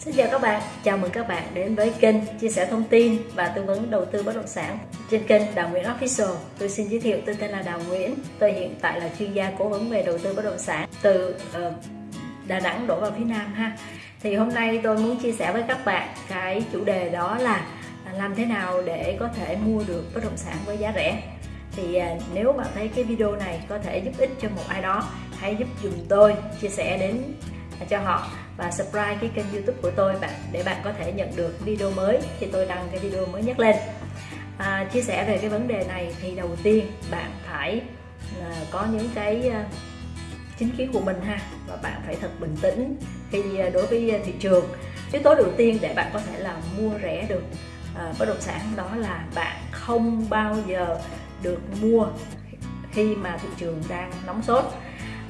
Xin chào các bạn, chào mừng các bạn đến với kênh chia sẻ thông tin và tư vấn đầu tư bất động sản trên kênh Đào Nguyễn Official. Tôi xin giới thiệu tôi tên là Đào Nguyễn. Tôi hiện tại là chuyên gia cố vấn về đầu tư bất động sản từ uh, Đà Nẵng đổ vào phía Nam ha. Thì hôm nay tôi muốn chia sẻ với các bạn cái chủ đề đó là làm thế nào để có thể mua được bất động sản với giá rẻ. Thì uh, nếu bạn thấy cái video này có thể giúp ích cho một ai đó, hãy giúp dùm tôi chia sẻ đến cho họ và subscribe cái kênh youtube của tôi bạn để bạn có thể nhận được video mới khi tôi đăng cái video mới nhất lên. À, chia sẻ về cái vấn đề này thì đầu tiên bạn phải à, có những cái à, chính kiến của mình ha và bạn phải thật bình tĩnh khi à, đối với thị trường. Yếu tố đầu tiên để bạn có thể là mua rẻ được à, bất động sản đó là bạn không bao giờ được mua khi mà thị trường đang nóng sốt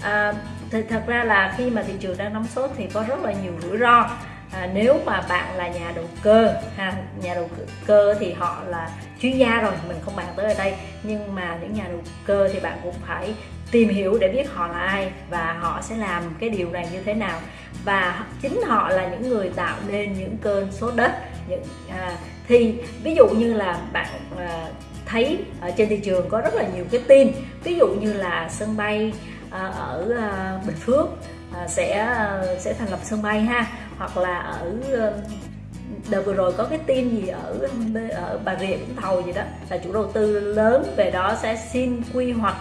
à, thì thật ra là khi mà thị trường đang nóng sốt thì có rất là nhiều rủi ro. À, nếu mà bạn là nhà đầu cơ ha nhà đầu cơ thì họ là chuyên gia rồi mình không bàn tới ở đây. Nhưng mà những nhà đầu cơ thì bạn cũng phải tìm hiểu để biết họ là ai và họ sẽ làm cái điều này như thế nào. Và chính họ là những người tạo nên những cơn sốt đất những à, thì ví dụ như là bạn à, thấy ở trên thị trường có rất là nhiều cái tin. Ví dụ như là sân bay À, ở à, Bình Phước à, sẽ sẽ thành lập sân bay ha. Hoặc là ở đợt vừa rồi có cái tin gì ở ở Bà Rịa Vũng Tàu gì đó là chủ đầu tư lớn về đó sẽ xin quy hoạch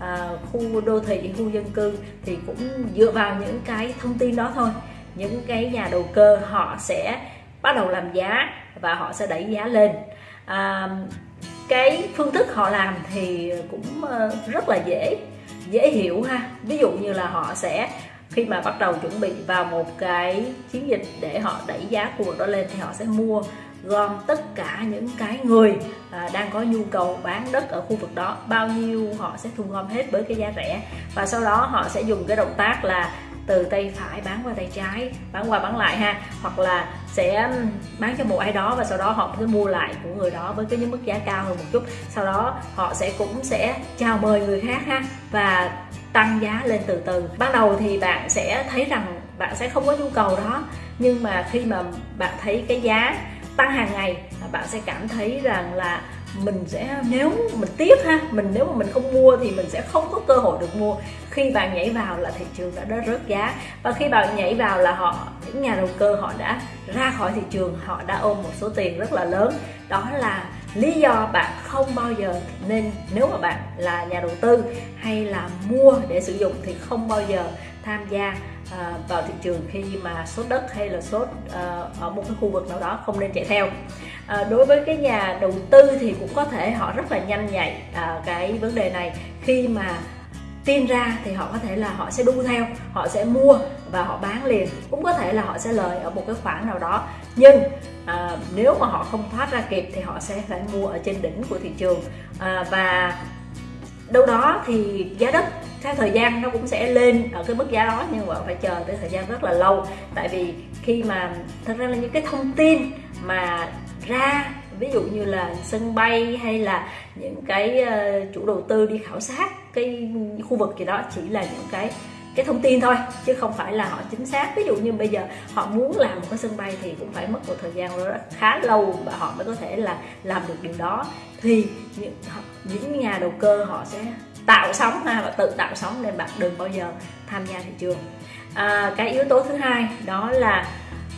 à, khu đô thị khu dân cư thì cũng dựa vào những cái thông tin đó thôi. Những cái nhà đầu cơ họ sẽ bắt đầu làm giá và họ sẽ đẩy giá lên. À, cái phương thức họ làm thì cũng rất là dễ dễ hiểu ha. Ví dụ như là họ sẽ khi mà bắt đầu chuẩn bị vào một cái chiến dịch để họ đẩy giá của đó lên thì họ sẽ mua gom tất cả những cái người à, đang có nhu cầu bán đất ở khu vực đó. Bao nhiêu họ sẽ thu gom hết với cái giá rẻ. Và sau đó họ sẽ dùng cái động tác là từ tay phải bán qua tay trái, bán qua bán lại ha. Hoặc là sẽ bán cho một ai đó và sau đó họ sẽ mua lại của người đó với cái mức giá cao hơn một chút. Sau đó họ sẽ cũng sẽ chào mời người khác ha và tăng giá lên từ từ. Ban đầu thì bạn sẽ thấy rằng bạn sẽ không có nhu cầu đó, nhưng mà khi mà bạn thấy cái giá tăng hàng ngày, bạn sẽ cảm thấy rằng là mình sẽ, nếu mình tiếc ha, mình nếu mà mình không mua thì mình sẽ không có cơ hội được mua. Khi bạn nhảy vào là thị trường đã rớt giá. Và khi bạn nhảy vào là họ, những nhà đầu cơ họ đã ra khỏi thị trường, họ đã ôm một số tiền rất là lớn. Đó là lý do bạn không bao giờ nên, nếu mà bạn là nhà đầu tư hay là mua để sử dụng thì không bao giờ tham gia à, vào thị trường khi mà sốt đất hay là sốt à, ở một cái khu vực nào đó không nên chạy theo. À, đối với cái nhà đầu tư thì cũng có thể họ rất là nhanh nhạy à, cái vấn đề này. Khi mà tin ra thì họ có thể là họ sẽ đu theo họ sẽ mua và họ bán liền. Cũng có thể là họ sẽ lời ở một cái khoản nào đó. Nhưng à, nếu mà họ không thoát ra kịp thì họ sẽ phải mua ở trên đỉnh của thị trường. À, và đâu đó thì giá đất theo thời gian nó cũng sẽ lên ở cái mức giá đó, nhưng mà phải chờ tới thời gian rất là lâu. Tại vì khi mà thật ra là những cái thông tin mà ra, ví dụ như là sân bay hay là những cái ờ, chủ đầu tư đi khảo sát cái khu vực gì đó chỉ là những cái cái thông tin thôi, chứ không phải là họ chính xác. Ví dụ như bây giờ họ muốn làm một cái sân bay thì cũng phải mất một thời gian rất khá lâu và họ mới có thể là làm được điều đó. Thì những những nhà đầu cơ họ sẽ tạo sóng ha và tự tạo sóng nên bạn đừng bao giờ tham gia thị trường. À, cái yếu tố thứ hai đó là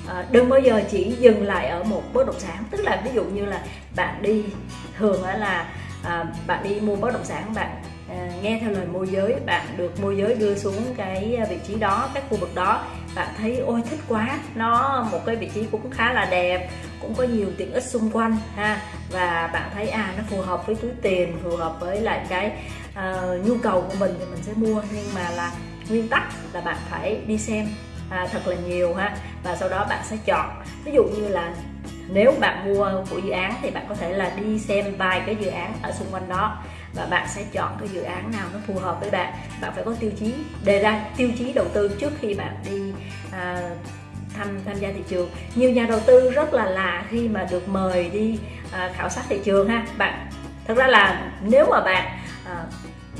à, đừng bao giờ chỉ dừng lại ở một bất động sản. Tức là ví dụ như là bạn đi thường là à, bạn đi mua bất động sản bạn à, nghe theo lời môi giới bạn được môi giới đưa xuống cái vị trí đó cái khu vực đó bạn thấy ôi thích quá nó một cái vị trí cũng khá là đẹp cũng có nhiều tiện ích xung quanh ha. Và bạn thấy à nó phù hợp với túi tiền phù hợp với lại cái uh, nhu cầu của mình thì mình sẽ mua nhưng mà là nguyên tắc là bạn phải đi xem à, thật là nhiều ha. Và sau đó bạn sẽ chọn. Ví dụ như là nếu bạn mua của dự án thì bạn có thể là đi xem vài cái dự án ở xung quanh đó và bạn sẽ chọn cái dự án nào nó phù hợp với bạn. Bạn phải có tiêu chí đề ra tiêu chí đầu tư trước khi bạn đi à, tham tham gia thị trường. Nhiều nhà đầu tư rất là lạ khi mà được mời đi à, khảo sát thị trường ha. Bạn thật ra là nếu mà bạn à,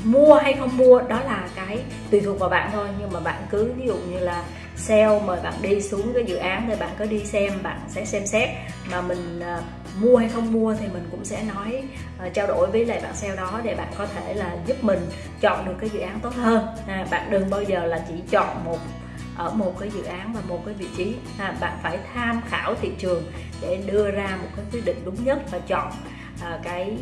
mua hay không mua đó là cái tùy thuộc vào bạn thôi. Nhưng mà bạn cứ ví dụ như là sale mời bạn đi xuống cái dự án thì bạn có đi xem bạn sẽ xem xét mà mình à, mua hay không mua thì mình cũng sẽ nói à, trao đổi với lại bạn sale đó để bạn có thể là giúp mình chọn được cái dự án tốt hơn. À, bạn đừng bao giờ là chỉ chọn một ở một cái dự án và một cái vị trí. À, bạn phải tham khảo thị trường để đưa ra một cái quyết định đúng nhất và chọn à, cái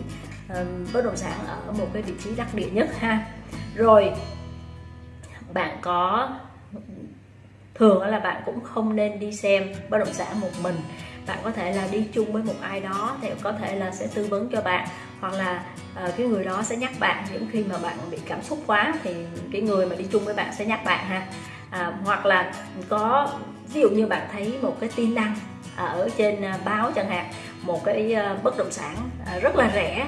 bất động sản ở một cái vị trí đắc địa nhất ha. Rồi bạn có thường là bạn cũng không nên đi xem bất động sản một mình. Bạn có thể là đi chung với một ai đó thì có thể là sẽ tư vấn cho bạn hoặc là uh, cái người đó sẽ nhắc bạn những khi mà bạn bị cảm xúc quá thì cái người mà đi chung với bạn sẽ nhắc bạn ha. À, hoặc là có ví dụ như bạn thấy một cái tin đăng ở trên à, báo chẳng hạn một cái ờ, bất động sản ờ, rất là rẻ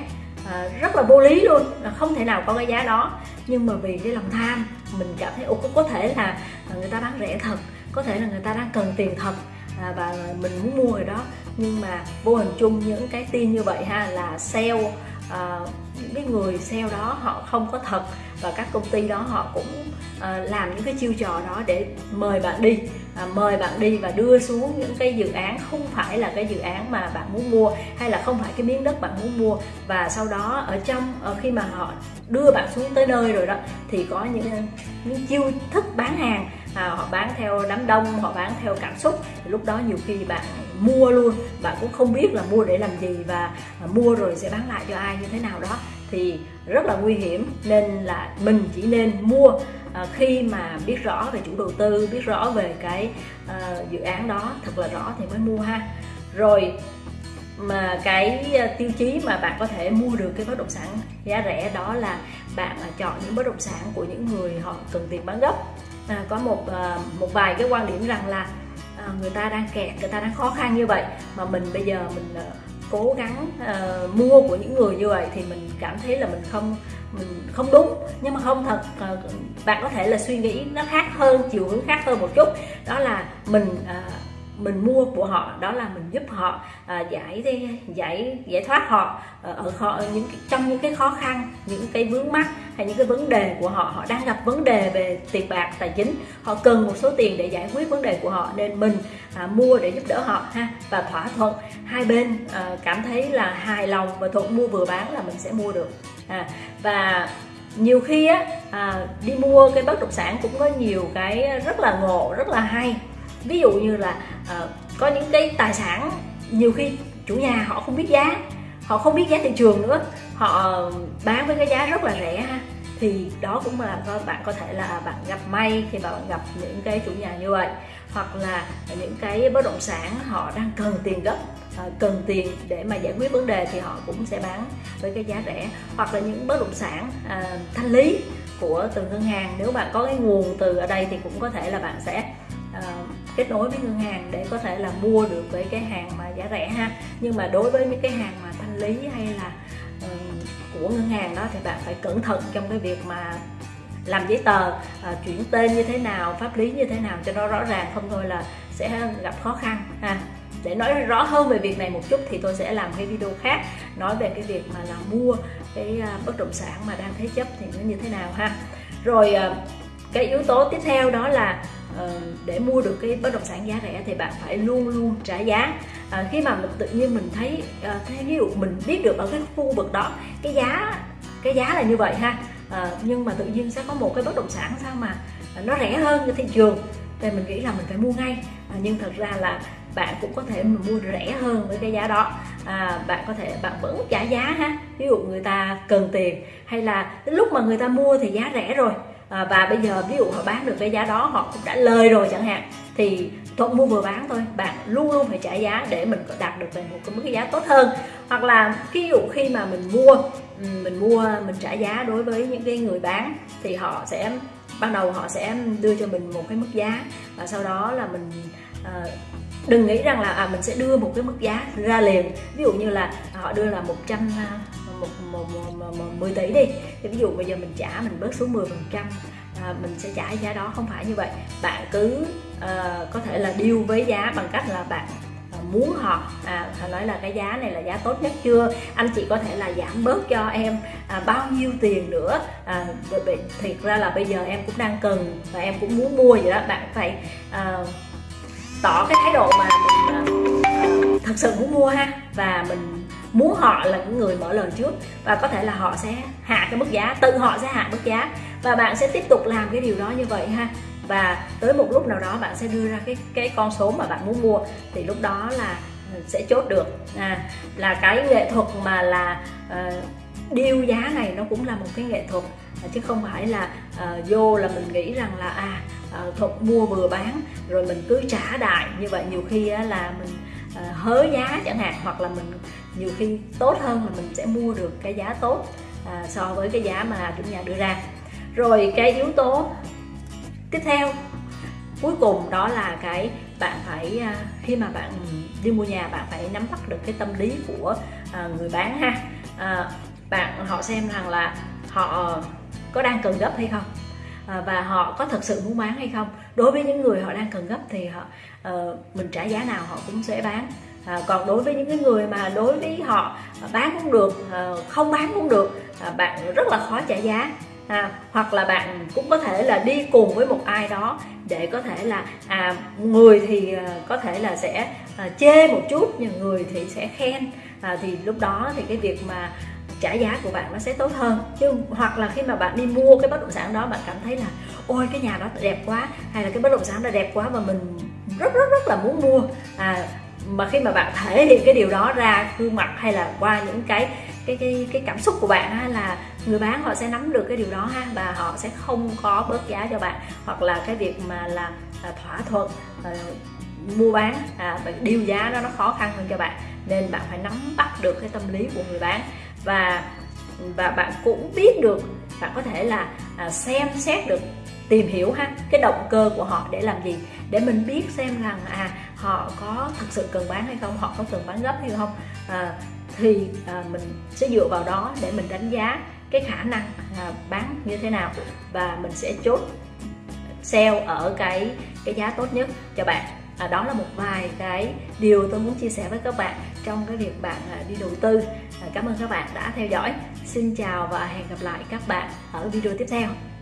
À, rất là vô lý luôn, là không thể nào có cái giá đó. Nhưng mà vì cái lòng tham, mình cảm thấy ồ có thể là à, người ta bán rẻ thật, có thể là người ta đang cần tiền thật à, và mình muốn mua rồi đó. Nhưng mà vô hình chung những cái tin như vậy ha, là sale những cái người sale đó họ không có thật và các công ty đó họ cũng ờ, làm những cái chiêu trò đó để mời bạn đi à, mời bạn đi và đưa xuống những cái dự án không phải là cái dự án mà bạn muốn mua hay là không phải cái miếng đất bạn muốn mua. Và sau đó ở trong ở khi mà họ đưa bạn xuống tới nơi rồi đó thì có những những chiêu thức bán hàng à, họ bán theo đám đông họ bán theo cảm xúc. Lúc đó nhiều khi bạn mua luôn bạn cũng không biết là mua để làm gì và à, mua rồi sẽ bán lại cho ai như thế nào đó thì rất là nguy hiểm. Nên là mình chỉ nên mua à, khi mà biết rõ về chủ đầu tư biết rõ về cái à, dự án đó thật là rõ thì mới mua ha. Rồi mà cái tiêu chí mà bạn có thể mua được cái bất động sản giá rẻ đó là bạn à, chọn những bất động sản của những người họ cần tiền bán gấp à, có một à, một vài cái quan điểm rằng là à, người ta đang kẹt người ta đang khó khăn như vậy mà mình bây giờ mình à, cố gắng uh, mua của những người như vậy thì mình cảm thấy là mình không mình không đúng. Nhưng mà không thật uh, bạn có thể là suy nghĩ nó khác hơn chiều hướng khác hơn một chút. Đó là mình uh, mình mua của họ đó là mình giúp họ uh, giải giải giải thoát họ uh, ở họ những trong những cái khó khăn những cái vướng mắc hay những cái vấn đề của họ họ đang gặp vấn đề về tiền bạc tài chính họ cần một số tiền để giải quyết vấn đề của họ nên mình à, mua để giúp đỡ họ ha và thỏa thuận. Hai bên à, cảm thấy là hài lòng và thuận mua vừa bán là mình sẽ mua được. À, và nhiều khi á à, đi mua cái bất động sản cũng có nhiều cái rất là ngộ rất là hay. Ví dụ như là à, có những cái tài sản nhiều khi chủ nhà họ không biết giá họ không biết giá thị trường nữa họ ờ, bán với cái giá rất là rẻ ha. Thì đó cũng là bạn có thể là à, bạn gặp may khi bạn gặp những cái chủ nhà như vậy. Hoặc là những cái bất động sản họ đang cần tiền gấp ờ, cần tiền để mà giải quyết vấn đề thì họ cũng sẽ bán với cái giá rẻ. Hoặc là những bất động sản à, thanh lý của từng ngân hàng. Nếu bạn có cái nguồn từ ở đây thì cũng có thể là bạn sẽ à, kết nối với ngân hàng để có thể là mua được với cái hàng mà giá rẻ ha. Nhưng mà đối với những cái hàng mà thanh lý hay là của ngân hàng đó thì bạn phải cẩn thận trong cái việc mà làm giấy tờ uh, chuyển tên như thế nào pháp lý như thế nào cho nó rõ ràng không thôi là sẽ gặp khó khăn ha. Để nói rõ hơn về việc này một chút thì tôi sẽ làm cái video khác nói về cái việc mà là mua cái à, bất động sản mà đang thế chấp thì nó như thế nào ha. Rồi à, cái yếu tố tiếp theo đó là Ờ, để mua được cái bất động sản giá rẻ thì bạn phải luôn luôn trả giá. À, khi mà mình tự nhiên mình thấy ờ, à, thế ví dụ mình biết được ở cái khu vực đó cái giá cái giá là như vậy ha. À, nhưng mà tự nhiên sẽ có một cái bất động sản sao mà nó rẻ hơn cái thị trường thì mình nghĩ là mình phải mua ngay. À, nhưng thật ra là bạn cũng có thể mua rẻ hơn với cái giá đó. À, bạn có thể bạn vẫn trả giá ha. Ví dụ người ta cần tiền hay là lúc mà người ta mua thì giá rẻ rồi à, và bây giờ ví dụ họ bán được cái giá đó họ cũng đã lời rồi chẳng hạn thì thuận mua vừa bán thôi. Bạn luôn luôn phải trả giá để mình đạt được về một cái mức giá tốt hơn. Hoặc là ví dụ khi mà mình mua ừ, mình mua mình trả giá đối với những cái người bán thì họ sẽ ban đầu họ sẽ đưa cho mình một cái mức giá và sau đó là mình à, đừng nghĩ rằng là à, mình sẽ đưa một cái mức giá ra liền. Ví dụ như là họ đưa là 100 một, một, một, một, một 10 tỷ đi. Thì ví dụ bây giờ mình trả mình bớt xuống 10 phần trăm à, mình sẽ trả giá đó. Không phải như vậy. Bạn cứ uh, có thể là điêu với giá bằng cách là bạn à, muốn họ à, họ nói là cái giá này là giá tốt nhất chưa? Anh chị có thể là giảm bớt cho em à, bao nhiêu tiền nữa? À, thiệt ra là bây giờ em cũng đang cần và em cũng muốn mua vậy đó. Bạn phải à, tỏ cái thái độ mà mình à, ờ, thật sự muốn mua ha. Và mình muốn họ là những người mở lời trước và có thể là họ sẽ hạ cái mức giá tự họ sẽ hạ mức giá và bạn sẽ tiếp tục làm cái điều đó như vậy ha. Và tới một lúc nào đó bạn sẽ đưa ra cái cái con số mà bạn muốn mua thì lúc đó là ừ, sẽ chốt được. À, là cái nghệ thuật mà là uh, điêu giá này nó cũng là một cái nghệ thuật à, chứ không phải là uh, vô là mình nghĩ rằng là à uh, thuật mua vừa bán rồi mình cứ trả đại như vậy. Nhiều khi uh, là mình uh, hớ giá chẳng hạn hoặc là mình nhiều khi tốt hơn là mình sẽ mua được cái giá tốt à, so với cái giá mà chủ nhà đưa ra. Rồi cái yếu tố tiếp theo cuối cùng đó là cái bạn phải à, khi mà bạn đi mua nhà bạn phải nắm bắt được cái tâm lý của à, người bán ha. À, bạn họ xem rằng là họ có đang cần gấp hay không à, và họ có thật sự muốn bán hay không. Đối với những người họ đang cần gấp thì họ ờ, mình trả giá nào họ cũng sẽ bán. À, còn đối với những cái người mà đối với họ bán cũng được à, không bán cũng được à, bạn rất là khó trả giá. À, hoặc là bạn cũng có thể là đi cùng với một ai đó để có thể là à người thì à, có thể là sẽ à, chê một chút nhưng người thì sẽ khen. À, thì lúc đó thì cái việc mà trả giá của bạn nó sẽ tốt hơn. Chứ hoặc là khi mà bạn đi mua cái bất động sản đó bạn cảm thấy là ôi cái nhà đó đẹp quá. Hay là cái bất động sản đó đẹp quá và mình rất rất rất là muốn mua. À mà khi mà bạn thể hiện cái điều đó ra gương mặt hay là qua những cái cái cái cái cảm xúc của bạn ha là người bán họ sẽ nắm được cái điều đó ha và họ sẽ không có bớt giá cho bạn. Hoặc là cái việc mà là, là thỏa thuận à, mua bán à, điều giá đó nó khó khăn hơn cho bạn nên bạn phải nắm bắt được cái tâm lý của người bán. Và và bạn cũng biết được bạn có thể là à, xem xét được tìm hiểu ha cái động cơ của họ để làm gì để mình biết xem rằng à họ có thực sự cần bán hay không họ có cần bán gấp hay không à, thì à, mình sẽ dựa vào đó để mình đánh giá cái khả năng à, bán như thế nào và mình sẽ chốt sale ở cái cái giá tốt nhất cho bạn. À, đó là một vài cái điều tôi muốn chia sẻ với các bạn trong cái việc bạn à, đi đầu tư. À, cảm ơn các bạn đã theo dõi. Xin chào và hẹn gặp lại các bạn ở video tiếp theo.